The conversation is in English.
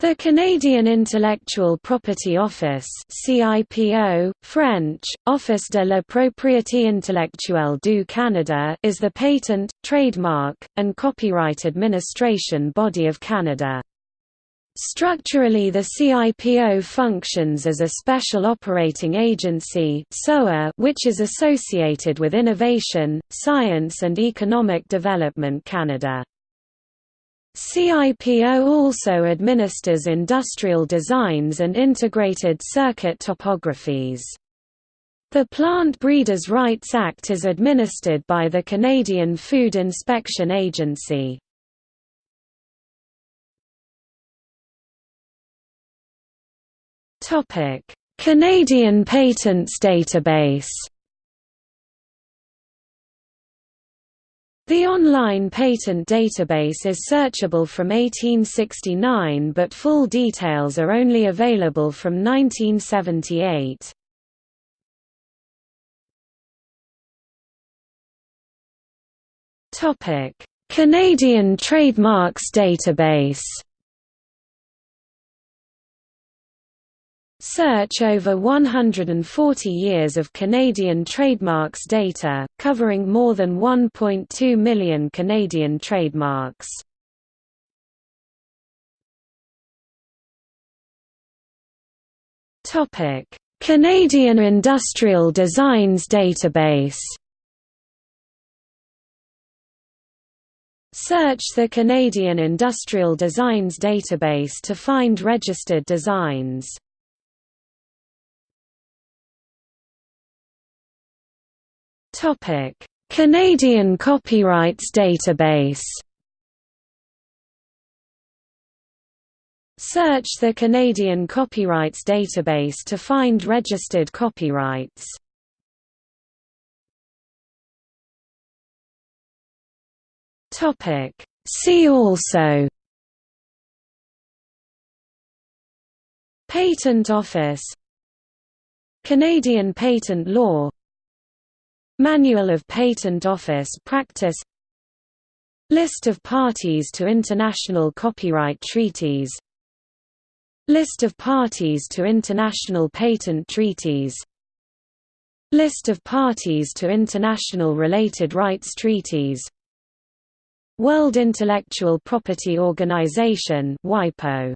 The Canadian Intellectual Property Office CIPO, French, Office de la propriété intellectuelle du Canada is the patent, trademark, and copyright administration body of Canada. Structurally the CIPO functions as a Special Operating Agency which is associated with Innovation, Science and Economic Development Canada. CIPO also administers industrial designs and integrated circuit topographies. The Plant Breeders' Rights Act is administered by the Canadian Food Inspection Agency. Canadian Patents Database The online patent database is searchable from 1869 but full details are only available from 1978. Canadian Trademarks Database Search over 140 years of Canadian trademarks data, covering more than 1.2 million Canadian trademarks. Canadian Industrial Designs Database Search the Canadian Industrial Designs database to find registered designs. Topic: Canadian Copyrights Database. Search the Canadian Copyrights Database to find registered copyrights. Topic: See also. Patent Office. Canadian patent law Manual of Patent Office Practice. List of parties to international copyright treaties. List of parties to international patent treaties. List of parties to international related rights treaties. World Intellectual Property Organization WIPO